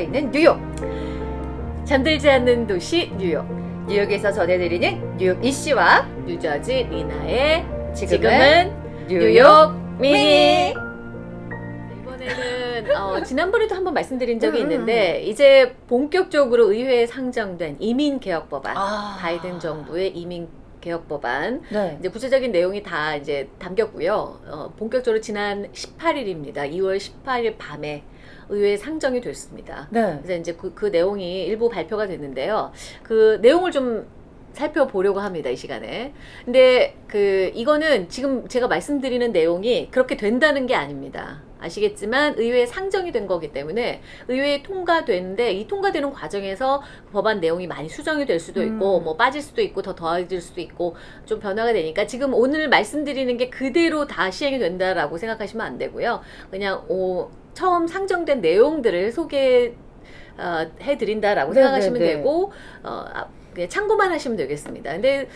있는 뉴욕. 잠들지 않는 도시 뉴욕. 뉴욕에서 전해드리는 뉴욕 이씨와 뉴저지 리나의 지금은, 뉴욕 미니. 이번에는 어, 지난번에도 한번 말씀드린 적이 음, 음. 있는데 이제 본격적으로 의회에 상정된 이민 개혁 법안, 아. 바이든 정부의 이민 개혁 법안 네. 이제 구체적인 내용이 다 이제 담겼고요. 어, 본격적으로 지난 18일입니다. 2월 18일 밤에 의회에 상정이 됐습니다. 네. 그래서 이제 그, 그 내용이 일부 발표가 됐는데요. 그 내용을 좀 살펴보려고 합니다, 이 시간에. 근데 그 이거는 지금 제가 말씀드리는 내용이 그렇게 된다는 게 아닙니다. 아시겠지만 의회에 상정이 된 거기 때문에 의회에 통과되는데 이 통과되는 과정에서 법안 내용이 많이 수정이 될 수도 있고 음. 뭐 빠질 수도 있고 더 더해질 수도 있고 좀 변화가 되니까 지금 오늘 말씀드리는 게 그대로 다 시행이 된다라고 생각하시면 안 되고요. 그냥 오, 처음 상정된 내용들을 소개 어, 해드린다라고 네, 생각하시면 네, 네. 되고 어, 아, 그냥 참고만 하시면 되겠습니다. 근데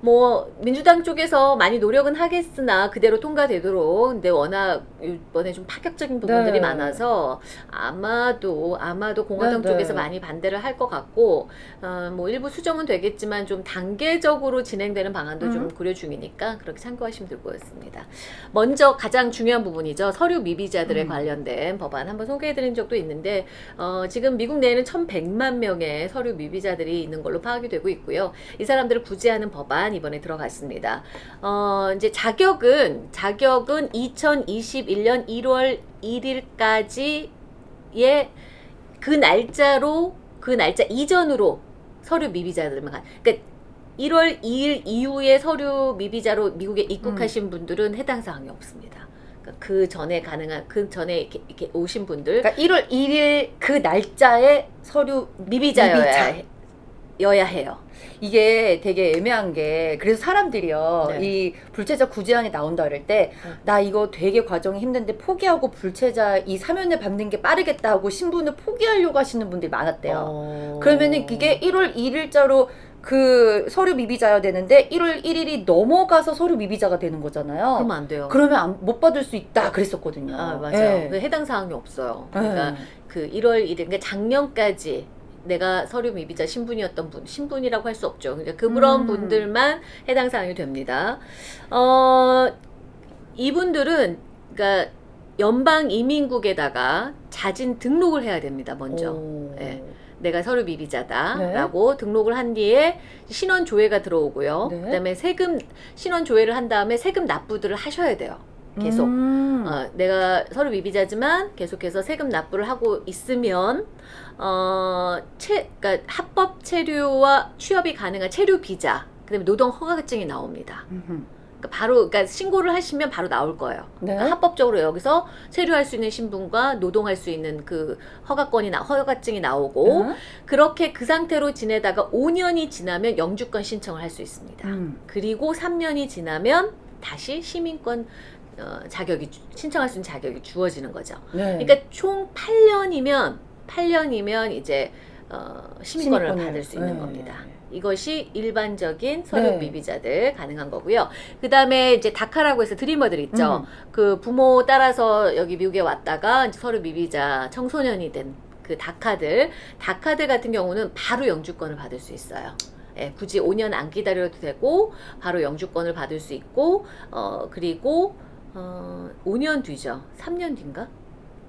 뭐 민주당 쪽에서 많이 노력은 하겠으나 그대로 통과되도록 근데 워낙 이번에 좀 파격적인 부분들이 네. 많아서 아마도 아마도 공화당 네, 네. 쪽에서 많이 반대를 할 것 같고 어, 뭐 일부 수정은 되겠지만 좀 단계적으로 진행되는 방안도 좀 음. 고려 중이니까 그렇게 참고하시면 될 것 같습니다. 먼저 가장 중요한 부분이죠. 서류 미비자들에 음. 관련된 법안 한번 소개해드린 적도 있는데 어, 지금 미국 내에는 1,100만 명의 서류 미비자들이 있는 걸로 파악이 되고 있고요. 이 사람들을 구제하는 법안 이번에 들어갔습니다. 어, 이제 자격은 자격은 2021년 1월 1일까지의 그 날짜로 그 날짜 이전으로 서류 미비자들만 가. 그러니까 1월 2일 이후에 서류 미비자로 미국에 입국하신 분들은 해당 사항이 없습니다. 그러니까 그 전에 가능한 그 전에 이렇게, 이렇게 오신 분들 그러니까 1월 1일 그 날짜에 서류 미비자여야 미비자. 여야 해요. 이게 되게 애매한 게 그래서 사람들이요 네. 이 불체자 구제안이 나온다 그럴 때나 음. 이거 되게 과정이 힘든데 포기하고 불체자 이 사면을 받는 게 빠르겠다 하고 신분을 포기하려고 하시는 분들이 많았대요. 어. 그러면은 그게 1월 1일자로 그 서류 미비자여야 되는데 1월 1일이 넘어가서 서류 미비자가 되는 거잖아요. 그러면 안 돼요. 그러면 안- 못 받을 수 있다 그랬었거든요. 아 맞아요. 예. 그 해당 사항이 없어요. 그러니까 예. 그 1월 1일, 그러니까 작년까지 내가 서류 미비자 신분이었던 분, 신분이라고 할 수 없죠. 그러니까 그런 음. 분들만 해당 사항이 됩니다. 어, 이분들은 그러니까 연방 이민국에다가 자진 등록을 해야 됩니다. 먼저. 오. 예. 내가 서류 미비자다라고 등록을 한 뒤에 신원 조회가 들어오고요. 네. 그다음에 세금 신원 조회를 한 다음에 세금 납부들을 하셔야 돼요. 계속. 음. 어, 내가 서류 미비자지만 계속해서 세금 납부를 하고 있으면 어, 체, 그러니까 합법 체류와 취업이 가능한 체류 비자, 그다음에 노동 허가증이 나옵니다. 음흠. 그러니까 바로 그러니까 신고를 하시면 바로 나올 거예요. 네. 그러니까 합법적으로 여기서 체류할 수 있는 신분과 노동할 수 있는 그 허가권이 나 허가증이 나오고 음. 그렇게 그 상태로 지내다가 5년이 지나면 영주권 신청을 할 수 있습니다. 음. 그리고 3년이 지나면 다시 시민권 어, 자격이 주- 신청할 수 있는 자격이 주어지는 거죠. 네. 그러니까 총 8년이면 8년이면 이제 어, 시민권을 시민권을. 받을 수 있는 네. 겁니다. 이것이 일반적인 서류 네. 미비자들 가능한 거고요. 그 다음에 이제 다카라고 해서 드리머들 있죠. 음. 그 부모 따라서 여기 미국에 왔다가 서류 미비자 청소년이 된 그 다카들, 다카들 같은 경우는 바로 영주권을 받을 수 있어요. 예, 굳이 5년 안 기다려도 되고 바로 영주권을 받을 수 있고 어 그리고 어 5년 뒤죠. 3년 뒤인가?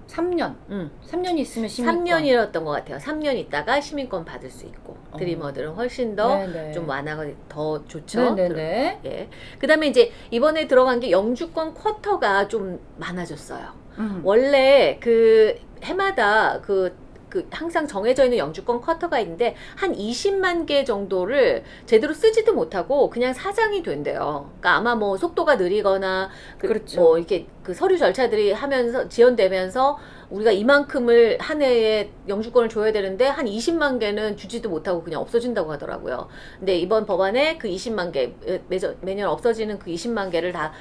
3년. 음. 3년이 있으면 시민권. 3년이었던 것 같아요. 3년 있다가 시민권 받을 수 있고 어. 드리머들은 훨씬 더 좀. 완화가 더 좋죠. 네네네. 예. 그다음에 이제 이번에 들어간 게 영주권 쿼터가 좀 많아졌어요. 음. 원래 그 해마다 그, 그 항상 정해져 있는 영주권 쿼터가 있는데 한 20만 개 정도를 제대로 쓰지도 못하고 그냥 사장이 된대요. 그러니까 아마 뭐 속도가 느리거나 그 그렇죠. 뭐 이렇게 그 서류 절차들이 하면서 지연되면서 우리가 이만큼을 한 해에 영주권을 줘야 되는데 한 20만 개는 주지도 못하고 그냥 없어진다고 하더라고요. 근데 이번 법안에 그 20만 개 매년, 매년 없어지는 그 20만 개를 다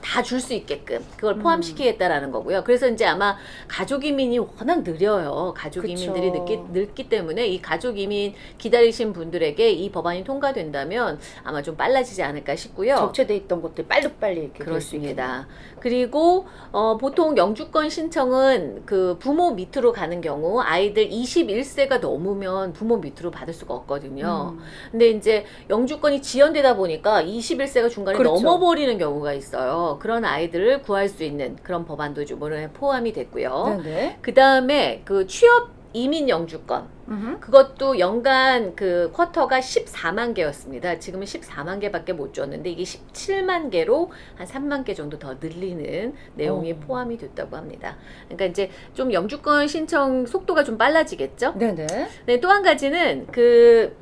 다 줄수 있게끔 그걸 음. 포함시키겠다라는 거고요. 그래서 이제 아마 가족 이민이 워낙 느려요. 가족. 이민들이 늦기, 늦기 때문에 이 가족 이민 기다리신 분들에게 이 법안이 통과된다면 아마 좀 빨라지지 않을까 싶고요. 적체돼 있던 것들 빨리빨리 이렇게 그렇습니다. 그리고 어, 보통 영주권 신청은 그 부모 밑으로 가는 경우 아이들 21세가 넘으면 부모 밑으로 받을 수가 없거든요. 음. 근데 이제 영주권이 지연되다 보니까 21세가 중간에 그렇죠. 넘어버리는 경우가 있어요. 그런 아이들을 구할 수 있는 그런 법안도 좀 오늘 포함이 됐고요. 네네. 그 다음에 그 취업 이민 영주권 음흠. 그것도 연간 그 쿼터가 14만 개였습니다. 지금은 14만 개밖에 못 줬는데 이게 17만 개로 한 3만 개 정도 더 늘리는 내용이 어. 포함이 됐다고 합니다. 그러니까 이제 좀 영주권 신청 속도가 좀 빨라지겠죠? 네네. 네, 또 한 가지는 그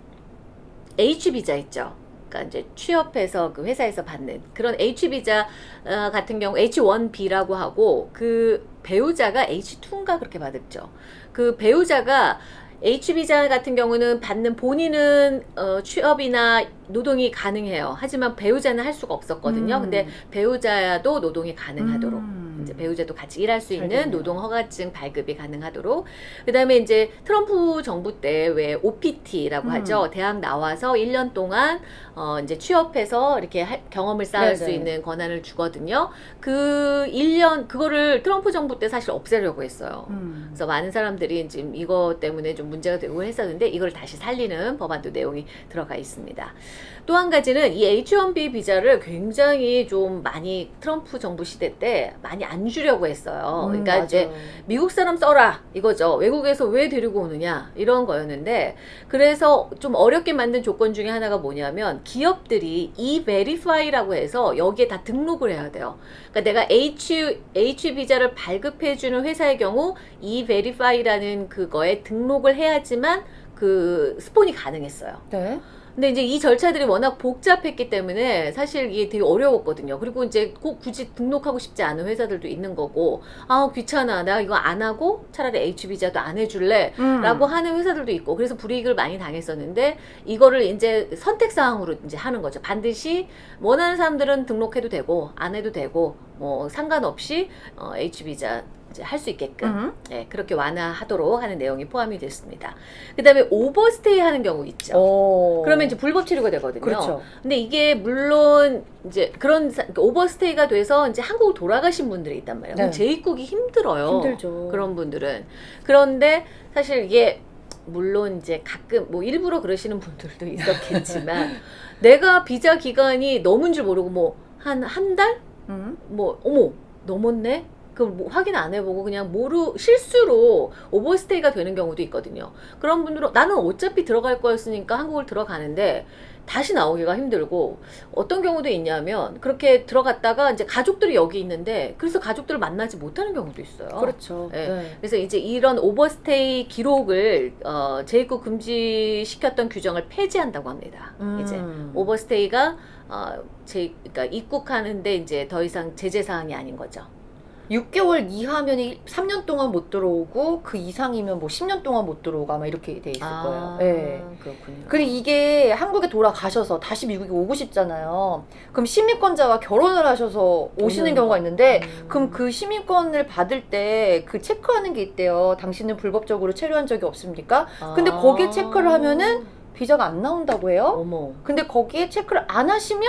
H 비자 있죠. 그러니까 이제 취업해서 그 회사에서 받는 그런 H 비자 어, 같은 경우 H1B라고 하고 그 배우자가 H2인가 그렇게 받았죠. 그 배우자가 H 비자 같은 경우는 받는 본인은 어, 취업이나 노동이 가능해요. 하지만 배우자는 할 수가 없었거든요. 음. 근데 배우자도 노동이 가능하도록 음. 이제 배우자도 같이 일할 수 있는 알겠네요. 노동 허가증 발급이 가능하도록 그다음에 이제 트럼프 정부 때 왜 OPT라고 음. 하죠 대학 나와서 1년 동안 어 이제 취업해서 이렇게 할- 경험을 쌓을 수 네네. 있는 권한을 주거든요 그 1년 그거를 트럼프 정부 때 사실 없애려고 했어요 음. 그래서 많은 사람들이 지금 이거 때문에 좀 문제가 되고 했었는데 이걸 다시 살리는 법안도 내용이 들어가 있습니다. 또 한 가지는 이 H1B 비자를 굉장히 좀 많이 트럼프 정부 시대 때 많이 안 주려고 했어요. 음, 그러니까 이제 맞아요. 미국 사람 써라 이거죠. 외국에서 왜 데리고 오느냐 이런 거였는데 그래서 좀 어렵게 만든 조건 중에 하나가 뭐냐면 기업들이 e-verify라고 해서 여기에 다 등록을 해야 돼요. 그러니까 내가 H H 비자를 발급해 주는 회사의 경우 e-verify라는 그거에 등록을 해야지만 그 스폰이 가능했어요. 네. 근데 이제 이 절차들이 워낙 복잡했기 때문에 사실 이게 되게 어려웠거든요. 그리고 이제 꼭 굳이 등록하고 싶지 않은 회사들도 있는 거고, 아, 귀찮아. 내가 이거 안 하고 차라리 H비자도 안 해줄래. 음. 라고 하는 회사들도 있고, 그래서 불이익을 많이 당했었는데, 이거를 이제 선택사항으로 이제 하는 거죠. 반드시 원하는 사람들은 등록해도 되고, 안 해도 되고, 뭐 상관없이 어, H비자 할 수 있게끔 음. 네, 그렇게 완화하도록 하는 내용이 포함이 됐습니다. 그 다음에 오버스테이 하는 경우 있죠. 오. 그러면 이제 불법 체류가 되거든요. 어. 그렇죠. 근데 이게 물론 이제 그런 사- 그러니까 오버스테이가 돼서 이제 한국을 돌아가신 분들이 있단 말이에요. 네. 재입국이 힘들어요. 힘들죠. 그런 분들은 그런데 사실 이게 물론 이제 가끔 뭐 일부러 그러시는 분들도 있었겠지만 내가 비자 기간이 넘은 줄 모르고 뭐 한 한 달? 음. 뭐 어머 넘었네? 그럼 뭐 확인 안 해보고 그냥 모르 실수로 오버스테이가 되는 경우도 있거든요. 그런 분들은 나는 어차피 들어갈 거였으니까 한국을 들어가는데 다시 나오기가 힘들고 어떤 경우도 있냐면 그렇게 들어갔다가 이제 가족들이 여기 있는데 그래서 가족들을 만나지 못하는 경우도 있어요. 그렇죠. 네. 네. 그래서 이제 이런 오버스테이 기록을 어, 재입국 금지시켰던 규정을 폐지한다고 합니다. 음. 이제 오버스테이가 어, 제, 그러니까 입국하는데 이제 더 이상 제재 사항이 아닌 거죠. 6개월 이하면 3년 동안 못 들어오고 그 이상이면 뭐 10년 동안 못 들어오고 아마 이렇게 돼 있을 거예요. 네. 그렇군요. 근데 이게 한국에 돌아가셔서 다시 미국에 오고 싶잖아요. 그럼 시민권자와 결혼을 하셔서 오시는 오는 경우가 거. 있는데 음. 그럼 그 시민권을 받을 때 그 체크하는 게 있대요. 당신은 불법적으로 체류한 적이 없습니까? 근데 아. 거기에 체크를 하면은 비자가 안 나온다고 해요. 어머 근데 거기에 체크를 안 하시면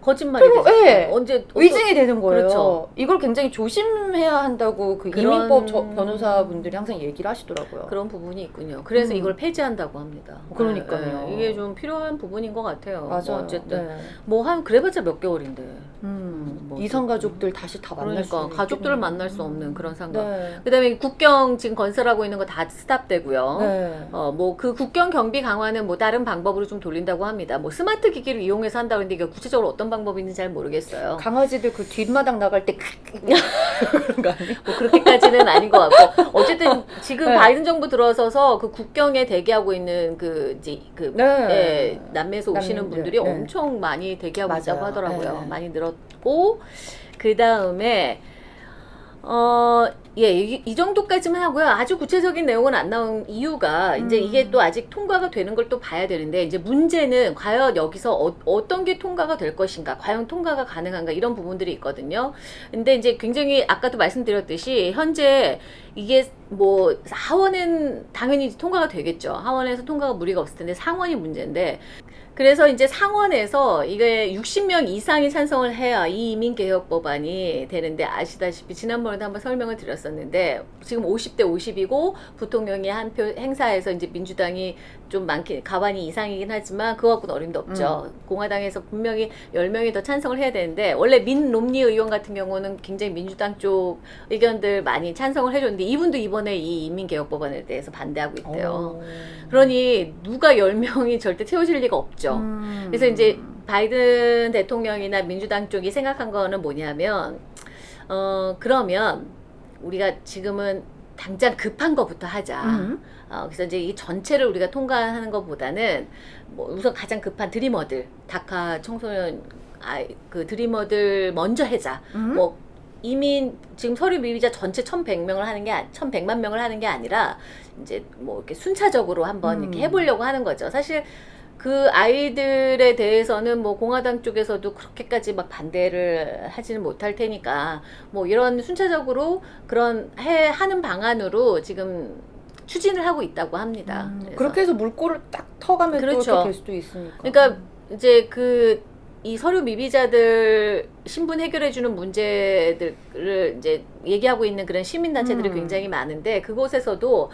거짓말이 되죠. 예. 언제 의증이 되는 거예요. 그렇죠. 이걸 굉장히 조심해야 한다고 그 그런- 이민법 저- 변호사분들이 항상 얘기를 하시더라고요. 그런 부분이 있군요. 그래서 음. 이걸 폐지한다고 합니다. 그러니까요. 예, 예. 이게 좀 필요한 부분인 것 같아요. 뭐 맞아요. 어쨌든 네. 뭐한 그래봤자 몇 개월인데. 음, 뭐 이성. 가족들 다시 다 만날 수 그러니까. 가족들을 만날 수 없는 그런 상황. 네. 그다음에 국경 지금 건설하고 있는 거 다 스탑되고요. 네. 어, 뭐, 그 국경 경비 강화는 뭐 다른 방법으로 좀 돌린다고 합니다. 뭐, 스마트 기기를 이용해서 한다고 했는데, 이게 구체적으로 어떤 방법인지 잘 모르겠어요. 강아지들 그 뒷마당 나갈 때 그런 거 아니에요? 뭐, 그렇게까지는 아닌 것 같고. 어쨌든, 지금 네. 바이든 정부 들어서서 그 국경에 대기하고 있는 그, 이제, 그, 네. 예, 남미에서 오시는 남미들, 분들이 네. 엄청 많이 대기하고 맞아요. 있다고 하더라고요. 네. 많이 늘었고, 그 다음에, 어, 예, 이, 이 정도까지만 하고요. 아주 구체적인 내용은 안 나온 이유가 이제 음. 이게 또 아직 통과가 되는 걸 또 봐야 되는데 이제 문제는 과연 여기서 어, 떤게 통과가 될 것인가, 과연 통과가 가능한가 이런 부분들이 있거든요. 근데 이제 굉장히 아까도 말씀드렸듯이 현재 이게 뭐 하원은 당연히 통과가 되겠죠. 하원에서 통과가 무리가 없을 텐데 상원이 문제인데 그래서 이제 상원에서 이게 60명 이상이 찬성을 해야 이 이민개혁 법안이 되는데 아시다시피 지난번에도 한번 설명을 드렸었는데 지금 50대 50이고 부통령이 한표 행사에서 이제 민주당이 좀 많긴 가반이 이상이긴 하지만 그거 갖고는 어림도 없죠. 공화당에서 분명히 10명이 더 찬성을 해야 되는데 원래 민 롬니 의원 같은 경우는 굉장히 민주당 쪽 의견들 많이 찬성을 해줬는데 이분도 이번에 이 이민개혁 법안에 대해서 반대하고 있대요. 어. 그러니 누가 10명이 절대 채워질 리가 없죠. 음. 그래서 이제 바이든 대통령이나 민주당 쪽이 생각한 거는 뭐냐면 어 그러면 우리가 지금은 당장 급한 것부터 하자. 음. 어, 그래서 이제 이 전체를 우리가 통과하는 것보다는 뭐 우선 가장 급한 드리머들, 다카 청소년 아이 그 드리머들 먼저 하자. 음? 뭐 이민 지금 서류 미비자 전체 1,100명을 하는 게 1,100만 명을 하는 게 아니라 이제 뭐 이렇게 순차적으로 한번 음. 이렇게 해보려고 하는 거죠. 사실 그 아이들에 대해서는 뭐 공화당 쪽에서도 그렇게까지 막 반대를 하지는 못할 테니까 뭐 이런 순차적으로 그런 해 하는 방안으로 지금 추진을 하고 있다고 합니다. 음. 그렇게 해서 물꼬를 딱 터가면 또 그렇죠. 될 수도 있으니까. 그러니까 이제 그 이 서류 미비자들 신분 해결해 주는 문제들을 이제 얘기하고 있는 그런 시민단체들이 음. 굉장히 많은데 그곳에서도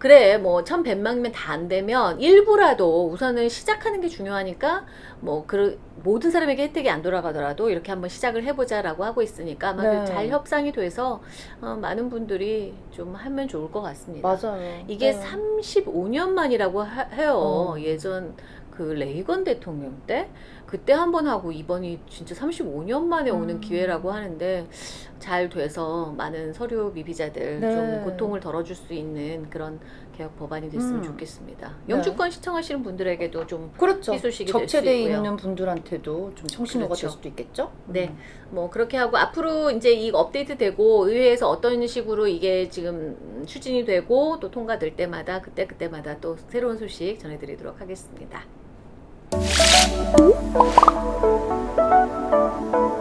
그래 뭐 1100만이면 다 안 되면 일부라도 우선은 시작하는 게 중요하니까 뭐 그 모든 사람에게 혜택이 안 돌아가더라도 이렇게 한번 시작을 해보자 라고 하고 있으니까 아마 네. 잘 협상이 돼서 어, 많은 분들이 좀 하면 좋을 것 같습니다. 맞아요. 이게 네. 35년 만이라고 하- 해요. 어. 예전 그 레이건 대통령 때 그때 한 번 하고 이번이 진짜 35년 만에 오는 음. 기회라고 하는데 잘 돼서 많은 서류 미비자들 네. 좀 고통을 덜어줄 수 있는 그런 개혁 법안이 됐으면 음. 좋겠습니다. 네. 영주권 시청하시는 분들에게도 좀 그렇죠. 희소식이 될수 접체돼 있고요. 있는 분들한테도 좀 청신호가 그렇죠. 될 수도 있겠죠. 네. 음. 뭐 그렇게 하고 앞으로 이제 이 업데이트 되고 의회에서 어떤 식으로 이게 지금 추진이 되고 또 통과될 때마다 그때 그때마다 또 새로운 소식 전해드리도록 하겠습니다. Thank you.